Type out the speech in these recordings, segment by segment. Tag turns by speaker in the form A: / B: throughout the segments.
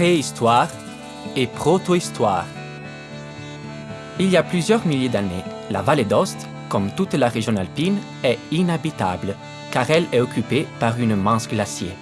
A: préhistoire et protohistoire. Il y a plusieurs milliers d'années, la vallée d'Ost, comme toute la région alpine, est inhabitable car elle est occupée par une immense glacier.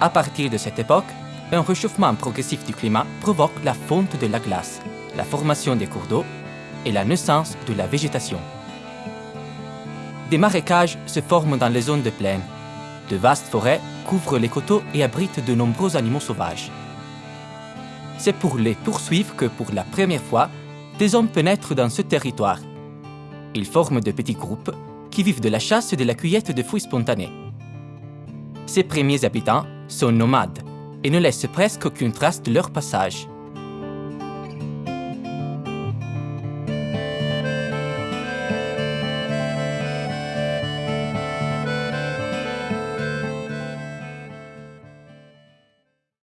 A: À partir de cette époque, un réchauffement progressif du climat provoque la fonte de la glace, la formation des cours d'eau et la naissance de la végétation. Des marécages se forment dans les zones de plaine. De vastes forêts couvrent les coteaux et abritent de nombreux animaux sauvages. C'est pour les poursuivre que, pour la première fois, des hommes pénètrent dans ce territoire. Ils forment de petits groupes qui vivent de la chasse et de la cueillette de fruits spontanés. Ces premiers habitants sont nomades et ne laissent presque aucune trace de leur passage.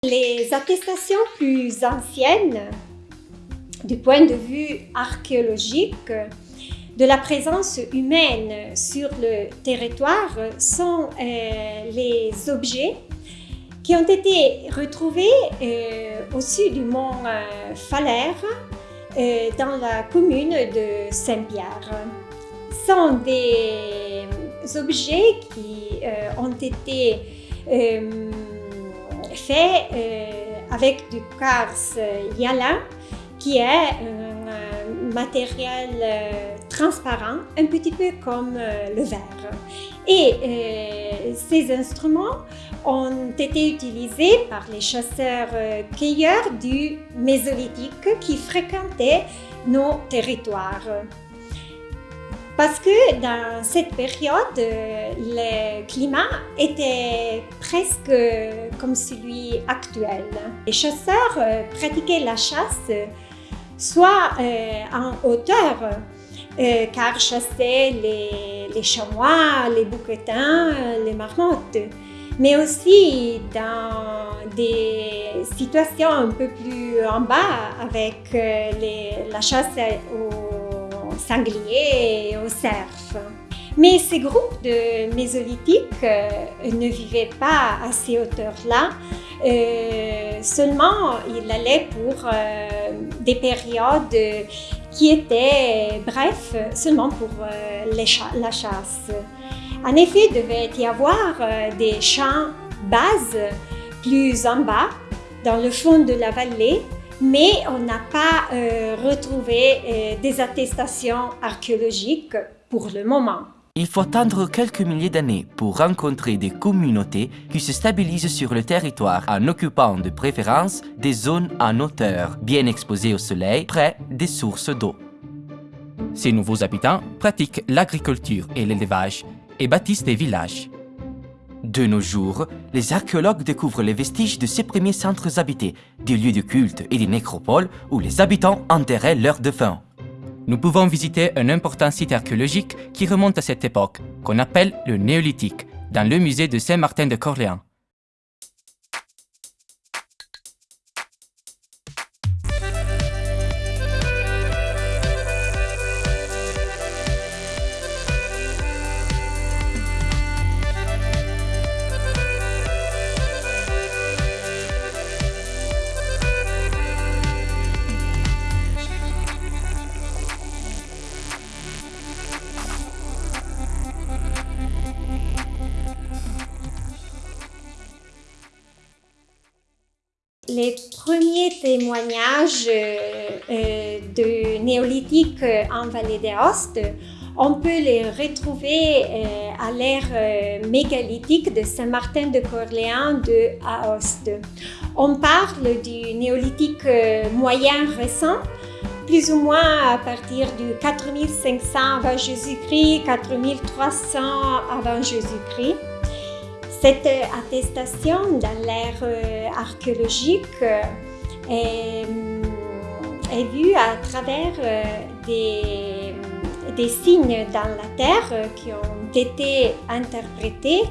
B: Les attestations plus anciennes, du point de vue archéologique, de la présence humaine sur le territoire sont euh, les objets qui ont été retrouvés euh, au sud du mont euh, Falère dans la commune de Saint-Pierre. Sont des objets qui ont été faits avec du quartz yala qui est un matériel transparent, un petit peu comme euh, le verre. Et euh, ces instruments ont été utilisés par les chasseurs-cueilleurs du Mésolithique qui fréquentaient nos territoires. Parce que dans cette période, le climat était presque comme celui actuel. Les chasseurs euh, pratiquaient la chasse soit en hauteur, euh, car chassaient les, chamois, les bouquetins, les marmottes, mais aussi dans des situations un peu plus en bas avec euh, la chasse aux sangliers et aux cerfs. Mais ces groupes de mésolithiques euh, ne vivaient pas à ces hauteurs-là. Euh, seulement, ils allaient pour euh, des périodes qui étaient bref, seulement pour la chasse. En effet, il devait y avoir des champs bases plus en bas, dans le fond de la vallée, mais on n'a pas retrouvé des attestations archéologiques pour le moment.
A: Il faut attendre quelques milliers d'années pour rencontrer des communautés qui se stabilisent sur le territoire en occupant de préférence des zones en hauteur, bien exposées au soleil, près des sources d'eau. Ces nouveaux habitants pratiquent l'agriculture et l'élevage et bâtissent des villages. De nos jours, les archéologues découvrent les vestiges de ces premiers centres habités, des lieux de culte et des nécropoles où les habitants enterraient leurs défunts. Nous pouvons visiter un important site archéologique qui remonte à cette époque, qu'on appelle le Néolithique, dans le musée de Saint-Martin de Corléans.
B: Les premiers témoignages euh, euh, de néolithique en vallée d'Aoste, on peut les retrouver euh, à l'ère mégalithique de Saint-Martin de Corléans de Aoste. On parle du néolithique moyen récent, plus ou moins à partir du 4500 avant Jésus-Christ, 4300 avant Jésus-Christ. Cette attestation dans l'ère euh, archéologique euh, est, vue à travers euh, des, signes dans la terre qui ont été interprétés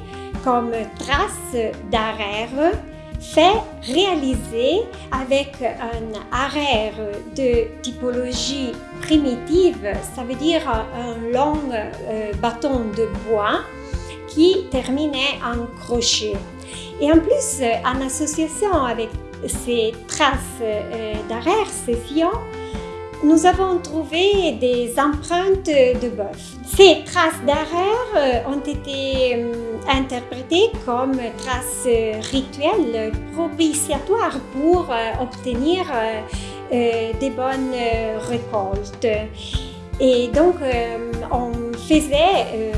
B: comme traces d'arrière fait réalisé avec un arrière de typologie primitive, ça veut dire un long bâton de bois qui terminait en crochet. Et en plus, en association avec ces traces d'arrière-session, nous avons trouvé des empreintes de bœuf. Ces traces d'arrière ont été interprétées comme traces rituelles propitiatoires pour obtenir des bonnes récoltes. Et donc, on faisait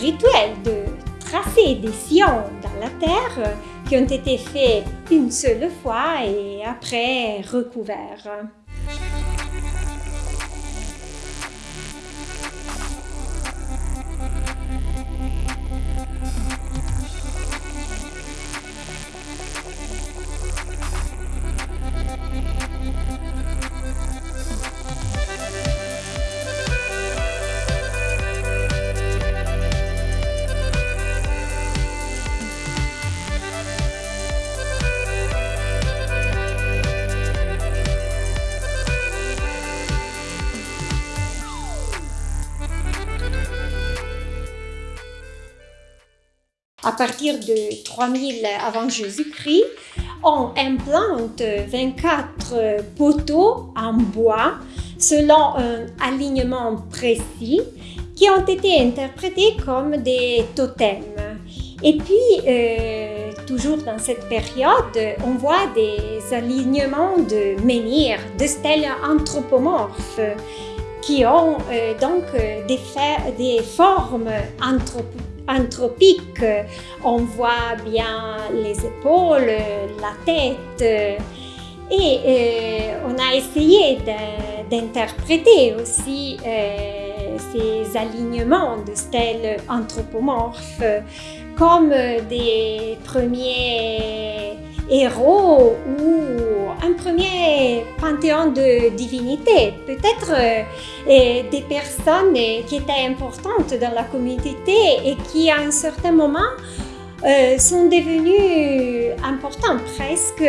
B: rituel de tracer des sillons dans la terre qui ont été faits une seule fois et après recouverts. À partir de 3000 avant Jésus-Christ, on implante 24 poteaux en bois selon un alignement précis qui ont été interprétés comme des totems. Et puis, euh, toujours dans cette période, on voit des alignements de menhirs, de stèles anthropomorphes qui ont euh, donc des, des formes anthropomorphes anthropique. On voit bien les épaules, la tête. Et euh, on a essayé d'interpréter aussi euh, ces alignements de stèles anthropomorphes comme des premiers héros ou un premier panthéon de divinités, peut-être euh, des personnes qui étaient importantes dans la communauté et qui à un certain moment euh, sont devenus importants, presque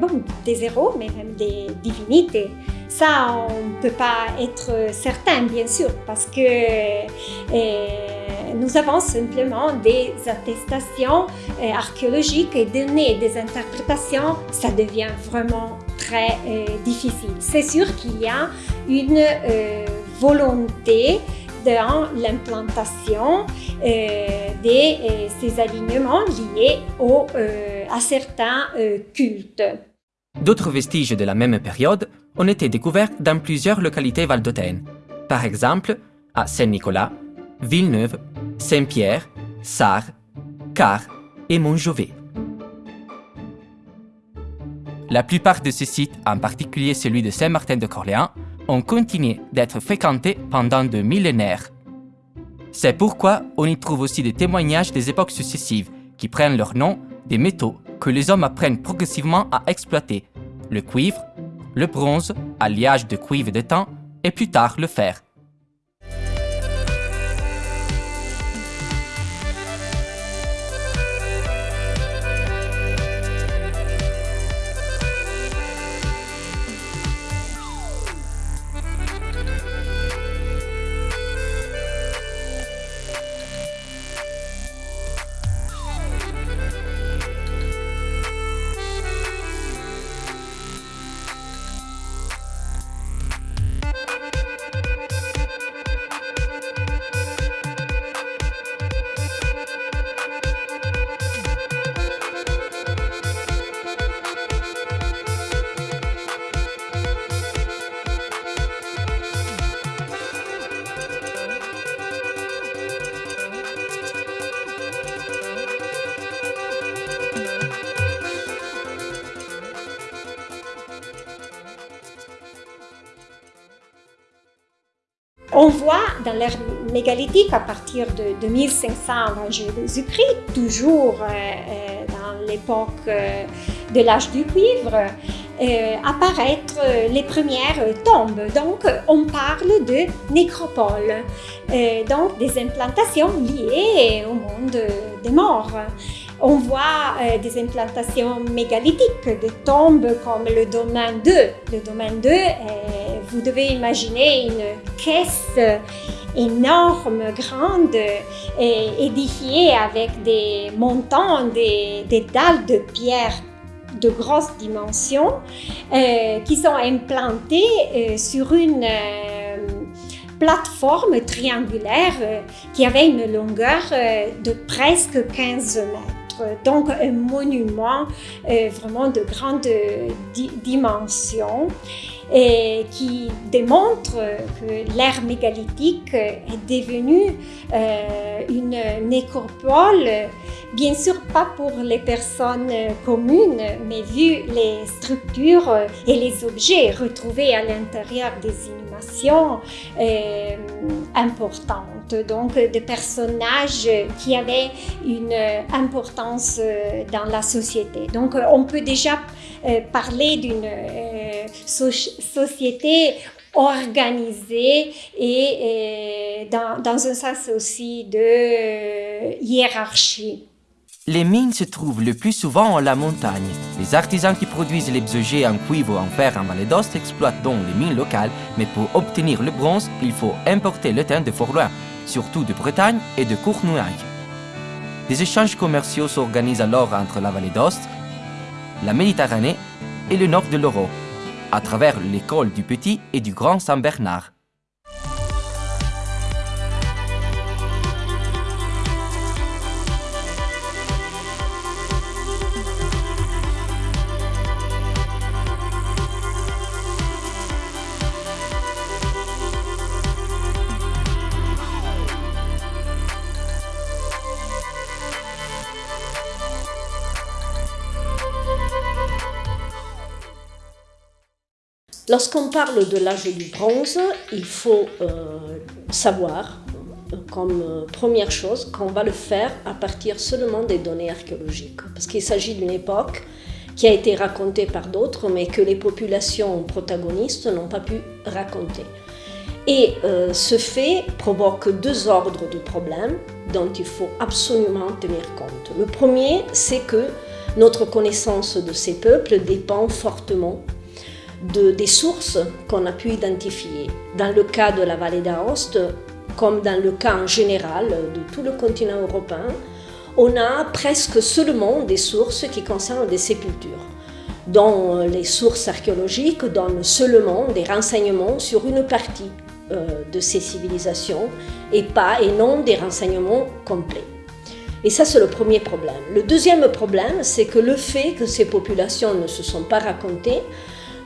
B: bon, des héros, mais même des divinités. Ça, on ne peut pas être certain, bien sûr, parce que euh, nous avons simplement des attestations euh, archéologiques et donner des interprétations, ça devient vraiment très euh, difficile. C'est sûr qu'il y a une volonté dans l'implantation de ces alignements liés au, à certains cultes.
A: D'autres vestiges de la même période ont été découverts dans plusieurs localités valdôtaines, par exemple à Saint-Nicolas, Villeneuve, Saint-Pierre, Sarre, Car et Montjovet. La plupart de ces sites, en particulier celui de Saint-Martin de Corléans, ont continué d'être fréquentés pendant de millénaires. C'est pourquoi on y trouve aussi des témoignages des époques successives qui prennent leur nom des métaux que les hommes apprennent progressivement à exploiter, le cuivre, le bronze, alliage de cuivre de temps, et plus tard le fer.
B: Dans l'ère mégalithique, à partir de 2500 avant Jésus-Christ, toujours euh, euh, dans l'époque euh, de l'âge du cuivre, apparaître les premières tombes. Donc, on parle de nécropoles, donc des implantations liées au monde des morts. On voit des implantations mégalithiques, des tombes comme le domaine 2. Le domaine 2 vous devez imaginer une caisse énorme, grande, et édifiée avec des montants, des, dalles de pierre de grosses dimensions qui sont implantées sur une plateforme triangulaire qui avait une longueur de presque 15 mètres. Donc un monument vraiment de grande dimension et qui démontre que l'ère mégalithique est devenue euh, une nécropole, bien sûr pas pour les personnes communes, mais vu les structures et les objets retrouvés à l'intérieur des euh, importantes, donc des personnages qui avaient une importance dans la société. Donc on peut déjà euh, parler d'une euh, société organisée et, dans, un sens aussi de euh, hiérarchie.
A: Les mines se trouvent le plus souvent en la montagne. Les artisans qui produisent les objets en cuivre ou en fer en Vallée d'Ost exploitent donc les mines locales, mais pour obtenir le bronze, il faut importer le thym de fort loin, surtout de Bretagne et de Cournouaille. Des échanges commerciaux s'organisent alors entre la Vallée d'Ost la Méditerranée et le nord de l'Euro, à travers l'école du Petit et du Grand Saint-Bernard.
C: Lorsqu'on parle de l'âge du bronze, il faut euh, savoir, euh, comme euh, première chose, qu'on va le faire à partir seulement des données archéologiques. Parce qu'il s'agit d'une époque qui a été racontée par d'autres, mais que les populations protagonistes n'ont pas pu raconter. Et ce fait provoque deux ordres de problèmes dont il faut absolument tenir compte. Le premier, c'est que notre connaissance de ces peuples dépend fortement de, des sources qu'on a pu identifier. Dans le cas de la vallée d'Aoste, comme dans le cas en général de tout le continent européen, on a presque seulement des sources qui concernent des sépultures, dont les sources archéologiques donnent seulement des renseignements sur une partie euh, de ces civilisations et pas et non des renseignements complets. Et ça, c'est le premier problème. Le deuxième problème, c'est que le fait que ces populations ne se sont pas racontées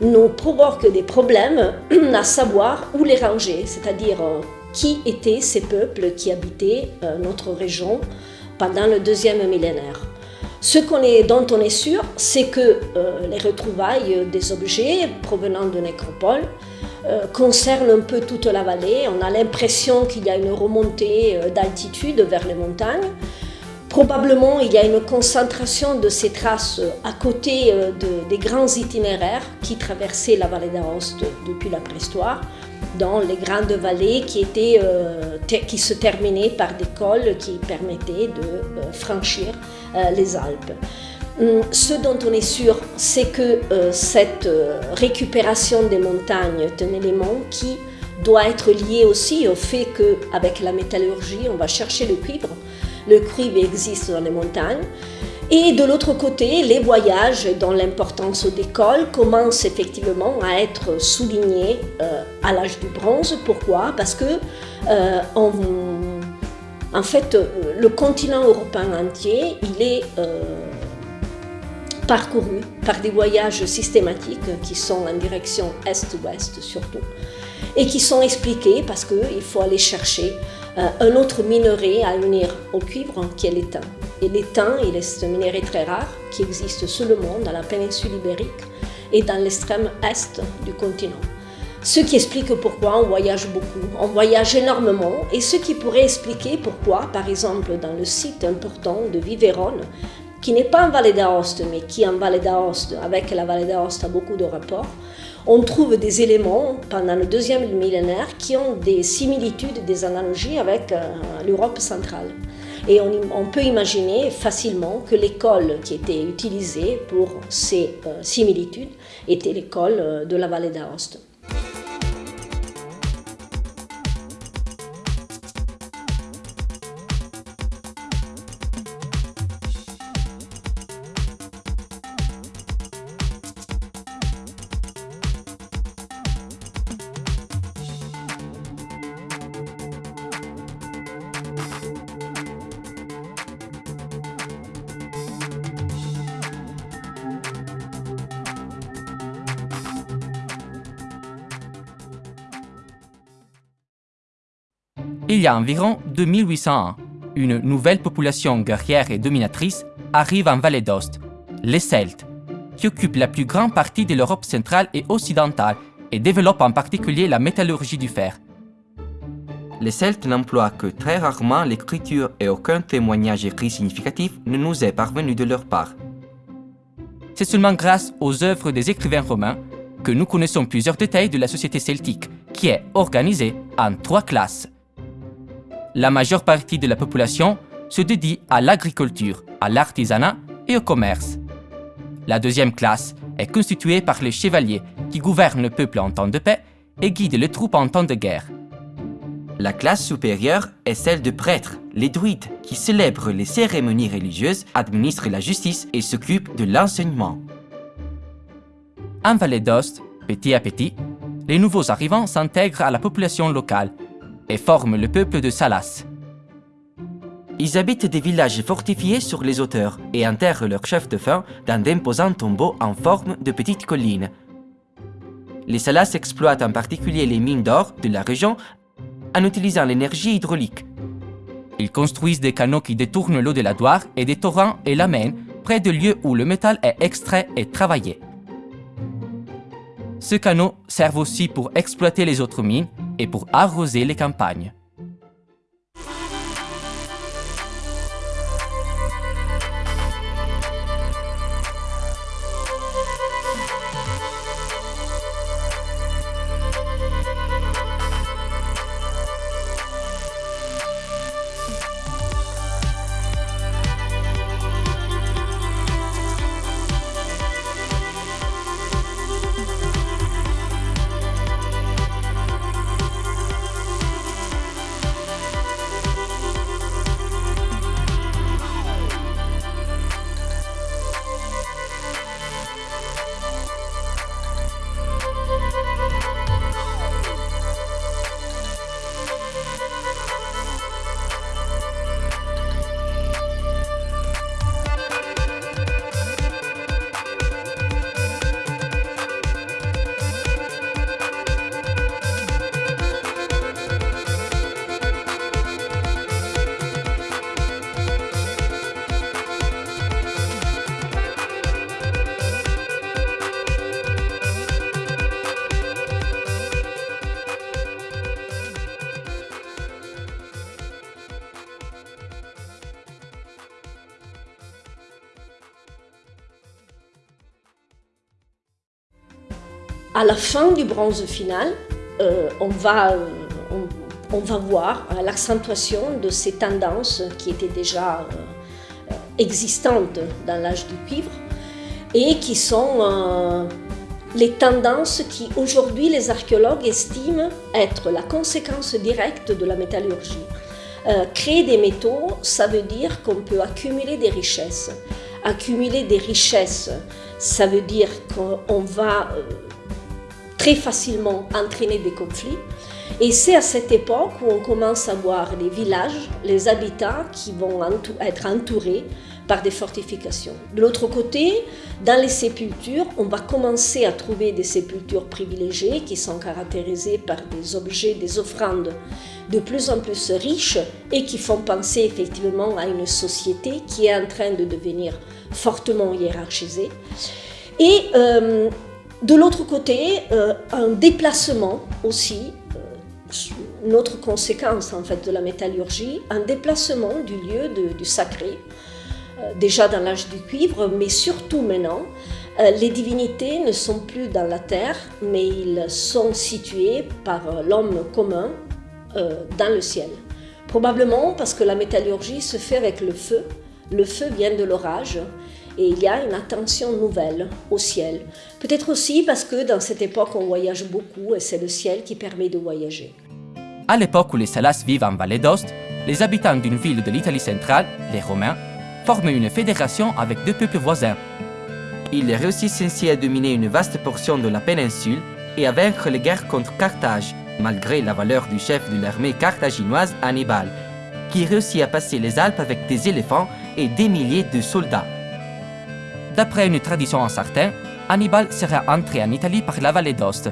C: nous provoque des problèmes à savoir où les ranger, c'est-à-dire euh, qui étaient ces peuples qui habitaient euh, notre région pendant le deuxième millénaire. Ce est, dont on est sûr, c'est que euh, les retrouvailles des objets provenant de nécropoles concernent un peu toute la vallée. On a l'impression qu'il y a une remontée d'altitude vers les montagnes. Probablement, il y a une concentration de ces traces à côté euh, des grands itinéraires qui traversaient la vallée d'Aoste depuis la préhistoire, dans les grandes vallées qui, étaient, euh, qui se terminaient par des cols qui permettaient de euh, franchir les Alpes. Hum, ce dont on est sûr, c'est que cette récupération des montagnes est un élément qui doit être lié aussi au fait qu'avec la métallurgie, on va chercher le cuivre le cuivre existe dans les montagnes. Et de l'autre côté, les voyages dont l'importance des cols commencent effectivement à être soulignés euh, à l'âge du bronze. Pourquoi? Parce que euh, en fait, le continent européen entier, il est euh, parcouru par des voyages systématiques qui sont en direction est-ouest surtout, et qui sont expliqués parce qu'il faut aller chercher euh, un autre minerai à unir au cuivre qui est l'étain. Et l'étain, il est un minerai très rare qui existe seulement dans la péninsule ibérique et dans l'extrême est du continent. Ce qui explique pourquoi on voyage beaucoup, on voyage énormément et ce qui pourrait expliquer pourquoi, par exemple, dans le site important de Vivérone, qui n'est pas en Vallée d'Aoste, mais qui en Vallée d'Aoste, avec la Vallée d'Aoste, a beaucoup de rapports, on trouve des éléments pendant le deuxième millénaire qui ont des similitudes, des analogies avec euh, l'Europe centrale. Et on, peut imaginer facilement que l'école qui était utilisée pour ces euh, similitudes était l'école euh, de la vallée d'Aoste.
A: Environ 2800 ans, une nouvelle population guerrière et dominatrice arrive en Vallée d'Ost, les Celtes, qui occupent la plus grande partie de l'Europe centrale et occidentale et développent en particulier la métallurgie du fer.
D: Les Celtes n'emploient que très rarement l'écriture et aucun témoignage écrit significatif ne nous est parvenu de leur part.
A: C'est seulement grâce aux œuvres des écrivains romains que nous connaissons plusieurs détails de la société celtique, qui est organisée en trois classes. La majeure partie de la population se dédie à l'agriculture, à l'artisanat et au commerce. La deuxième classe est constituée par les chevaliers qui gouvernent le peuple en temps de paix et guident les troupes en temps de guerre.
D: La classe supérieure est celle de prêtres, les druides, qui célèbrent les cérémonies religieuses, administrent la justice et s'occupent de l'enseignement.
A: En Vallée d'Ost, petit à petit, les nouveaux arrivants s'intègrent à la population locale et forment le peuple de Salas.
D: Ils habitent des villages fortifiés sur les hauteurs et enterrent leur chef de faim dans d'imposants tombeaux en forme de petites collines. Les Salas exploitent en particulier les mines d'or de la région en utilisant l'énergie hydraulique.
A: Ils construisent des canaux qui détournent l'eau de la Doire et des torrents et l'amènent près de lieux où le métal est extrait et travaillé. Ces canaux servent aussi pour exploiter les autres mines et pour arroser les campagnes.
C: À la fin du bronze final, euh, on, va, euh, on, va voir euh, l'accentuation de ces tendances qui étaient déjà euh, existantes dans l'âge du cuivre et qui sont les tendances qui aujourd'hui les archéologues estiment être la conséquence directe de la métallurgie. Créer des métaux, ça veut dire qu'on peut accumuler des richesses. Accumuler des richesses, ça veut dire qu'on va très facilement entraîner des conflits. Et c'est à cette époque où on commence à voir les villages, les habitats qui vont être entourés par des fortifications. De l'autre côté, dans les sépultures, on va commencer à trouver des sépultures privilégiées qui sont caractérisées par des objets, des offrandes de plus en plus riches et qui font penser effectivement à une société qui est en train de devenir fortement hiérarchisée. Et euh, de l'autre côté, euh, un déplacement aussi, euh, une autre conséquence en fait de la métallurgie, un déplacement du lieu du sacré, euh, déjà dans l'âge du cuivre, mais surtout maintenant, les divinités ne sont plus dans la terre, mais ils sont situés par l'homme commun dans le ciel. Probablement parce que la métallurgie se fait avec le feu. Le feu vient de l'orage et il y a une attention nouvelle au ciel. Peut-être aussi parce que dans cette époque on voyage beaucoup et c'est le ciel qui permet de voyager.
A: À l'époque où les Salas vivent en Vallée d'Ost, les habitants d'une ville de l'Italie centrale, les Romains, forment une fédération avec deux peuples voisins.
D: Ils réussissent ainsi à dominer une vaste portion de la péninsule et à vaincre les guerres contre Carthage, malgré la valeur du chef de l'armée carthaginoise Hannibal, qui réussit à passer les Alpes avec des éléphants et des milliers de soldats.
A: D'après une tradition incertaine, Hannibal serait entré en Italie par la vallée d'Ost.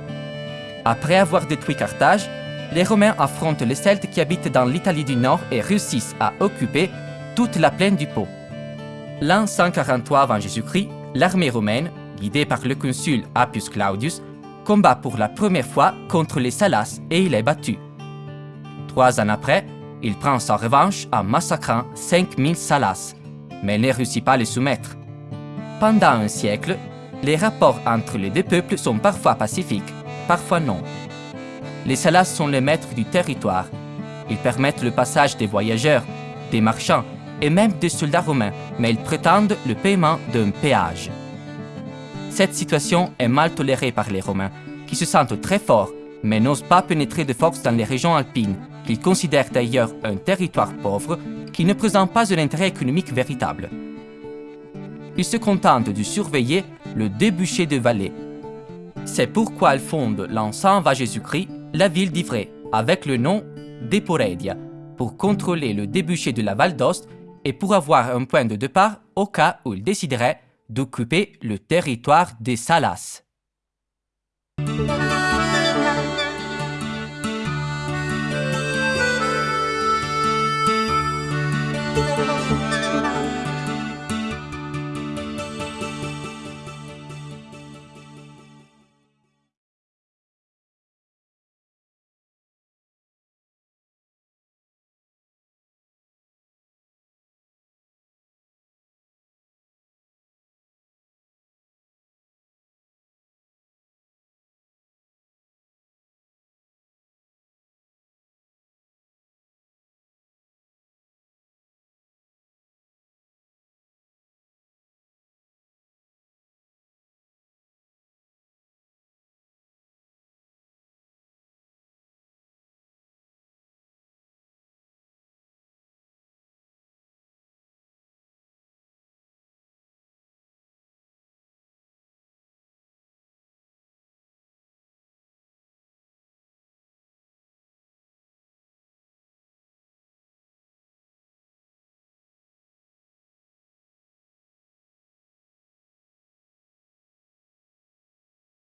A: Après avoir détruit Carthage, les Romains affrontent les Celtes qui habitent dans l'Italie du Nord et réussissent à occuper toute la plaine du Pô. L'an 143 avant Jésus-Christ, l'armée romaine, guidée par le consul Appius Claudius, combat pour la première fois contre les Salas et il est battu. Trois ans après, il prend sa revanche en massacrant 5000 Salas, mais ne réussit pas à les soumettre. Pendant un siècle, les rapports entre les deux peuples sont parfois pacifiques, parfois non. Les Salas sont les maîtres du territoire. Ils permettent le passage des voyageurs, des marchands et même des soldats romains, mais ils prétendent le paiement d'un péage. Cette situation est mal tolérée par les Romains, qui se sentent très forts, mais n'osent pas pénétrer de force dans les régions alpines, qu'ils considèrent d'ailleurs un territoire pauvre qui ne présente pas un intérêt économique véritable. Ils se contentent de surveiller le débouché de vallée. C'est pourquoi ils fondent l'an 100 avant Jésus-Christ la ville d'Ivray, avec le nom d'Eporedia, pour contrôler le débouché de la Val d'Ost et pour avoir un point de départ au cas où ils décideraient d'occuper le territoire des Salas.